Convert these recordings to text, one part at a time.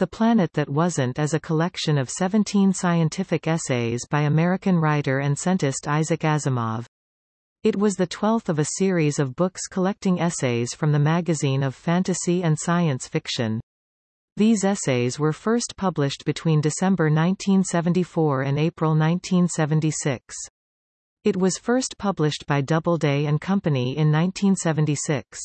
The Planet That Wasn't is a collection of 17 scientific essays by American writer and scientist Isaac Asimov. It was the twelfth of a series of books collecting essays from the magazine of fantasy and science fiction. These essays were first published between December 1974 and April 1976. It was first published by Doubleday and Company in 1976.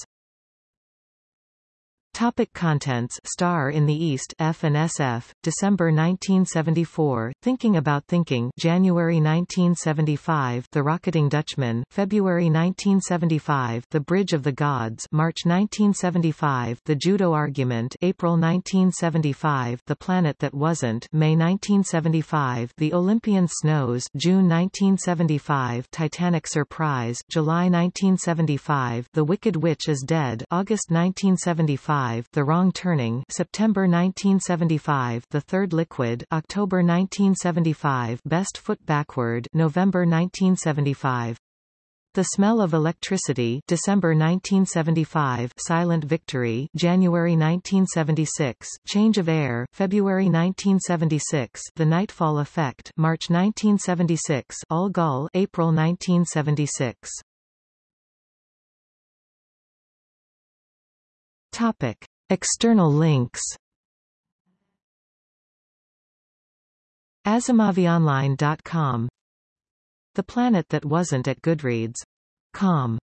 Topic contents. Star in the East F and SF, December 1974, Thinking About Thinking January 1975, The Rocketing Dutchman, February 1975, The Bridge of the Gods March 1975, The Judo Argument April 1975, The Planet That Wasn't May 1975, The Olympian Snows June 1975, Titanic Surprise July 1975, The Wicked Witch is Dead August 1975, the Wrong Turning September 1975 The Third Liquid October 1975 Best Foot Backward November 1975 the Smell of Electricity December 1975 Silent Victory January 1976 Change of Air February 1976 The Nightfall Effect March 1976 Algol April 1976 Topic. External links AsimovOnline.com The Planet That Wasn't at Goodreads.com